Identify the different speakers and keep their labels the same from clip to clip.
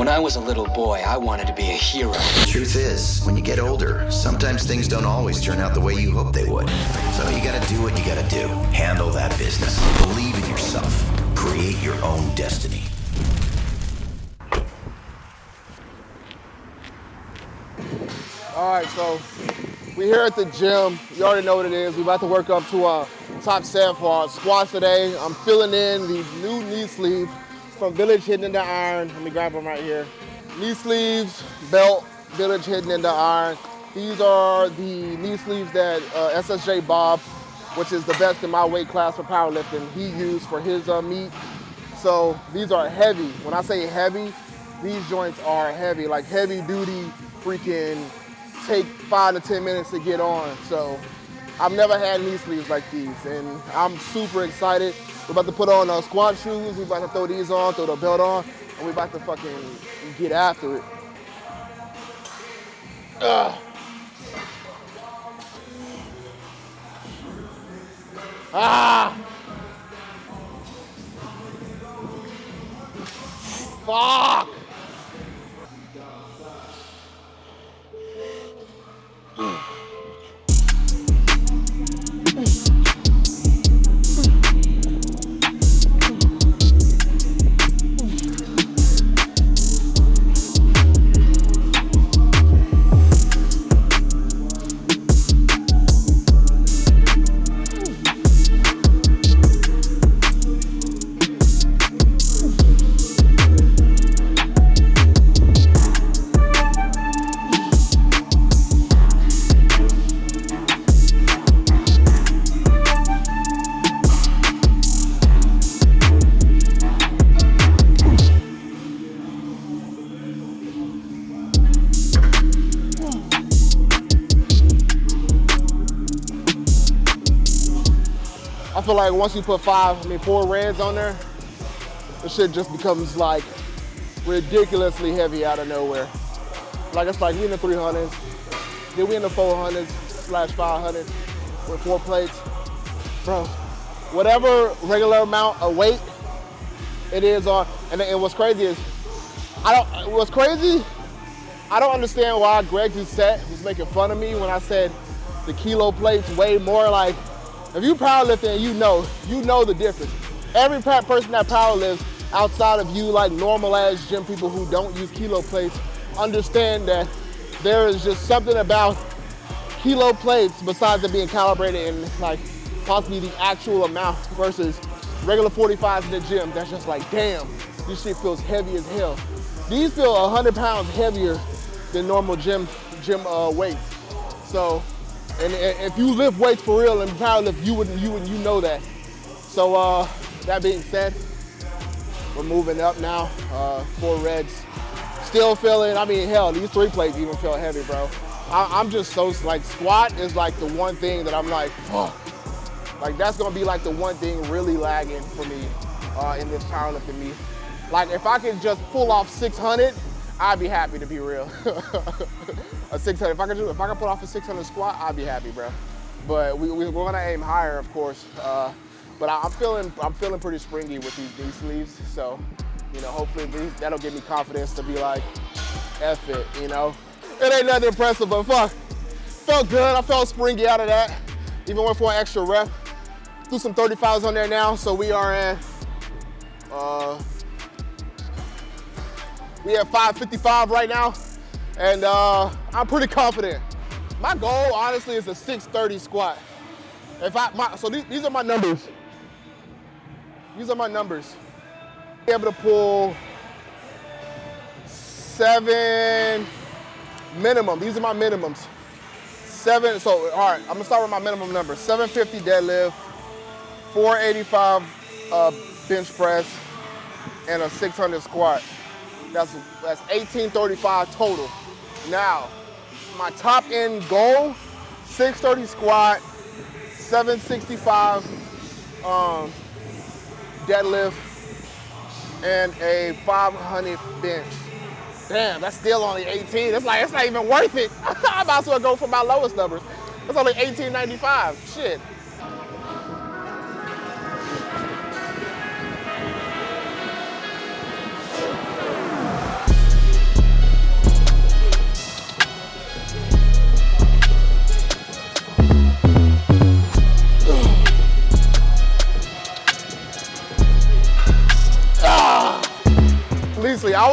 Speaker 1: When I was a little boy, I wanted to be a hero.
Speaker 2: The truth is, when you get older, sometimes things don't always turn out the way you hope they would. So you gotta do what you gotta do. Handle that business. Believe in yourself. Create your own destiny.
Speaker 3: All right, so we here at the gym. You already know what it is. We're about to work up to our top set for our squats today. I'm filling in the new knee sleeve from Village Hidden in the Iron. Let me grab them right here. Knee sleeves, belt, Village Hidden in the Iron. These are the knee sleeves that uh, SSJ Bob, which is the best in my weight class for powerlifting, he used for his uh, meet. So these are heavy. When I say heavy, these joints are heavy, like heavy duty freaking take five to 10 minutes to get on. So I've never had knee sleeves like these and I'm super excited. We're about to put on our squat shoes. We're about to throw these on, throw the belt on, and we're about to fucking get after it. Ugh. Ah! Fuck! Feel like once you put five, I mean four reds on there, the shit just becomes like ridiculously heavy out of nowhere. Like it's like we in the 300s, then we in the 400s slash 500 with four plates. Bro, whatever regular amount of weight it is on, and, and what's crazy is, I don't, what's crazy, I don't understand why Greg Doucette was making fun of me when I said the kilo plates weigh more like, if you powerlifting, you know, you know the difference. Every person that powerlifts outside of you, like normal ass gym people who don't use kilo plates, understand that there is just something about kilo plates besides it being calibrated and like possibly the actual amount versus regular 45s in the gym. That's just like, damn, this shit feels heavy as hell. These feel 100 pounds heavier than normal gym gym uh, weights. So and if you lift weights for real and powerlift, you would you would you know that. So uh, that being said, we're moving up now. Uh, four reds. Still feeling. I mean, hell, these three plates even feel heavy, bro. I, am just so like squat is like the one thing that I'm like, fuck. Like that's gonna be like the one thing really lagging for me uh, in this powerlifting meet. Like if I could just pull off 600, I'd be happy to be real. a 600. If I could do, if I could put off a 600 squat, I'd be happy, bro. But we, we, are gonna aim higher, of course. Uh, but I, am feeling, I'm feeling pretty springy with these sleeves. So, you know, hopefully these, that'll give me confidence to be like, F it, you know. It ain't nothing impressive, but fuck, felt good. I felt springy out of that. Even went for an extra rep. Do some 35s on there now. So we are at, uh, we have 555 right now. And uh, I'm pretty confident. My goal, honestly, is a 630 squat. If I, my, so these, these are my numbers. These are my numbers. Be able to pull seven minimum. These are my minimums. Seven, so all right, I'm gonna start with my minimum number. 750 deadlift, 485 uh, bench press, and a 600 squat. That's, that's 1835 total. Now, my top end goal, 630 squat, 765 um, deadlift, and a 500 bench. Damn, that's still only 18. It's like, it's not even worth it. I might as well go for my lowest numbers. It's only 1895, shit.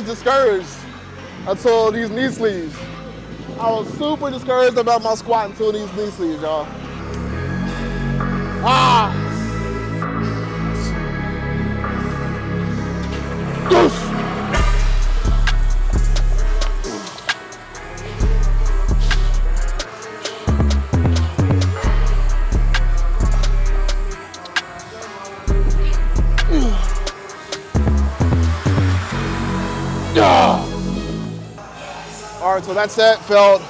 Speaker 3: Was discouraged until these knee sleeves. I was super discouraged about my squat until these knee sleeves, y'all. That set felt,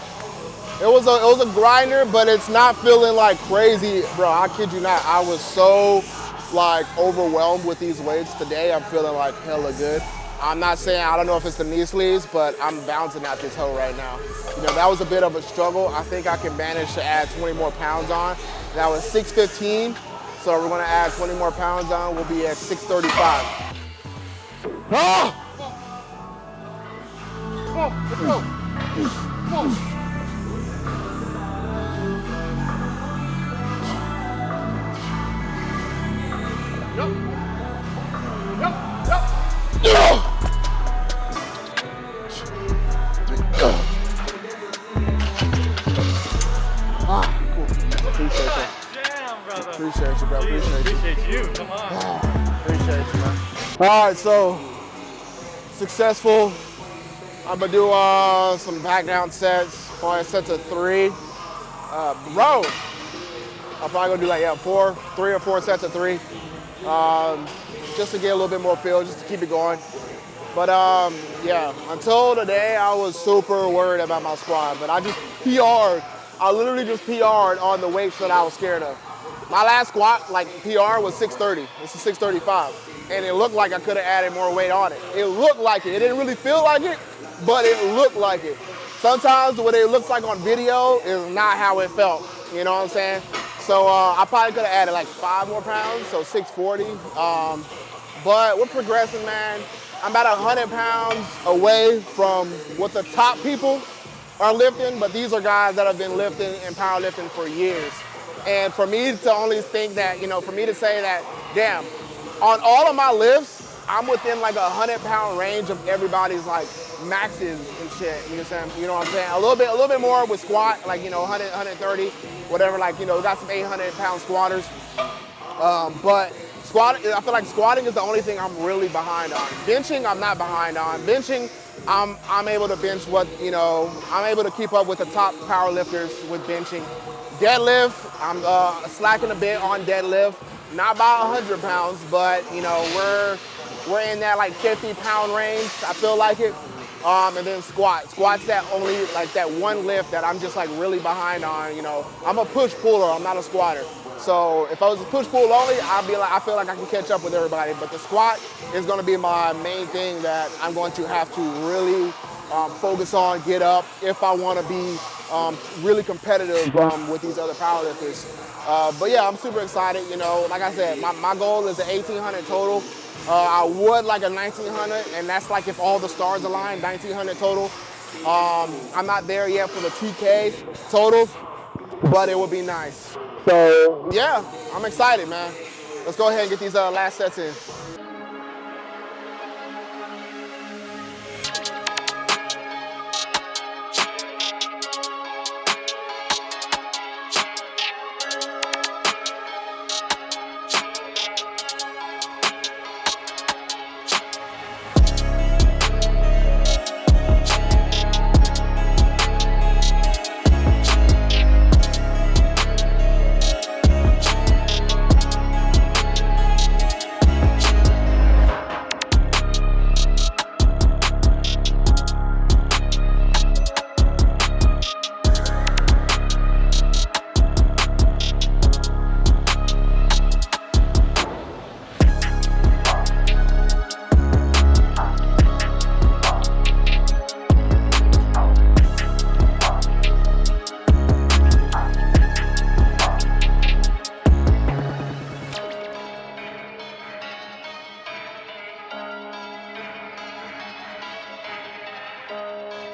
Speaker 3: it was a it was a grinder, but it's not feeling like crazy, bro. I kid you not. I was so like overwhelmed with these weights today. I'm feeling like hella good. I'm not saying I don't know if it's the knee sleeves, but I'm bouncing out this hole right now. You know, that was a bit of a struggle. I think I can manage to add 20 more pounds on. That was 615. So we're gonna add 20 more pounds on. We'll be at 635. Ah! Let's go. Appreciate you.
Speaker 4: Brother.
Speaker 3: Appreciate bro. Appreciate you.
Speaker 4: You. Come on.
Speaker 3: Appreciate you, man. All right, so successful. I'm gonna do uh, some back down sets, probably sets of three. Uh, bro, I'm probably gonna do like yeah, four, three or four sets of three, um, just to get a little bit more feel, just to keep it going. But um, yeah, until today, I was super worried about my squat, but I just PR'd. I literally just PR'd on the weights that I was scared of. My last squat, like PR, was 630. This is 635. And it looked like I could have added more weight on it. It looked like it. It didn't really feel like it, but it looked like it. Sometimes what it looks like on video is not how it felt. You know what I'm saying? So uh, I probably could have added like five more pounds, so 640. Um, but we're progressing, man. I'm about 100 pounds away from what the top people are lifting, but these are guys that have been lifting and powerlifting for years. And for me to only think that, you know, for me to say that, damn, on all of my lifts, I'm within like a 100 pound range of everybody's like maxes and shit. You know what I'm saying? You know what I'm saying? A little bit, a little bit more with squat, like, you know, 100, 130, whatever, like, you know, got some 800 pound squatters. Um, but squat, I feel like squatting is the only thing I'm really behind on. Benching, I'm not behind on. Benching, I'm, I'm able to bench what, you know, I'm able to keep up with the top power lifters with benching. Deadlift, I'm uh, slacking a bit on deadlift. Not about 100 pounds, but, you know, we're, we're in that like 50 pound range. I feel like it. Um, and then squat. Squat's that only like that one lift that I'm just like really behind on. You know, I'm a push puller. I'm not a squatter. So if I was a push pull only, I'd be like, I feel like I can catch up with everybody. But the squat is going to be my main thing that I'm going to have to really um, focus on, get up if I want to be um, really competitive um, with these other powerlifters. Uh, but yeah, I'm super excited. You know, like I said, my, my goal is an 1800 total. Uh, I would like a 1900, and that's like if all the stars align, 1900 total. Um, I'm not there yet for the 2K total, but it would be nice. So yeah, I'm excited, man. Let's go ahead and get these uh, last sets in.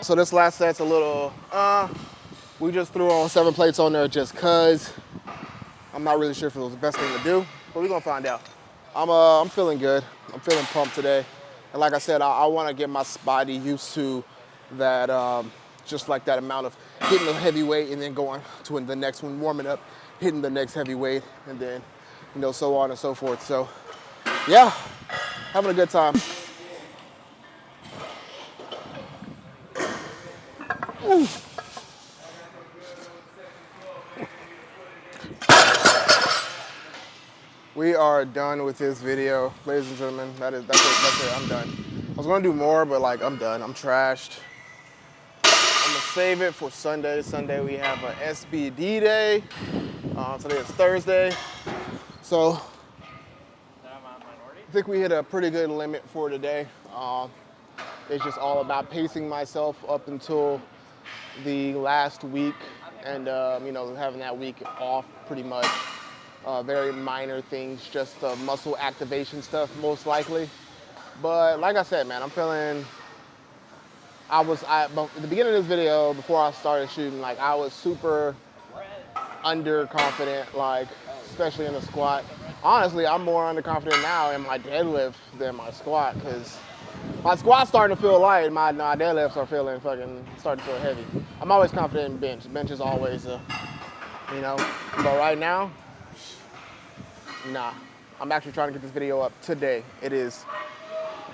Speaker 3: So this last set's a little, uh, we just threw on seven plates on there just cause. I'm not really sure if it was the best thing to do, but we're gonna find out. I'm, uh, I'm feeling good. I'm feeling pumped today. And like I said, I, I want to get my body used to that, um, just like that amount of hitting the heavy weight and then going to the next one, warming up, hitting the next heavy weight, and then, you know, so on and so forth. So, yeah, having a good time. We are done with this video, ladies and gentlemen. That is, that's it, that's it, I'm done. I was gonna do more, but like, I'm done, I'm trashed. I'm gonna save it for Sunday. Sunday we have a SBD day. Uh, today is Thursday. So, I think we hit a pretty good limit for today. Um, it's just all about pacing myself up until the last week and, um, you know, having that week off pretty much uh, very minor things, just uh, muscle activation stuff, most likely. But like I said, man, I'm feeling. I was I at the beginning of this video before I started shooting, like I was super underconfident, like especially in the squat. Honestly, I'm more underconfident now in my deadlift than my squat because my squat's starting to feel light. My, my deadlifts are feeling fucking starting to feel heavy. I'm always confident in bench. Bench is always, a, you know. But right now, Nah, I'm actually trying to get this video up today. It is,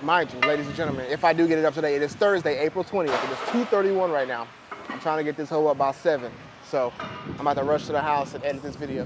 Speaker 3: mind you, ladies and gentlemen, if I do get it up today, it is Thursday, April 20th. It is 2.31 right now. I'm trying to get this hoe up by 7. So I'm about to rush to the house and edit this video.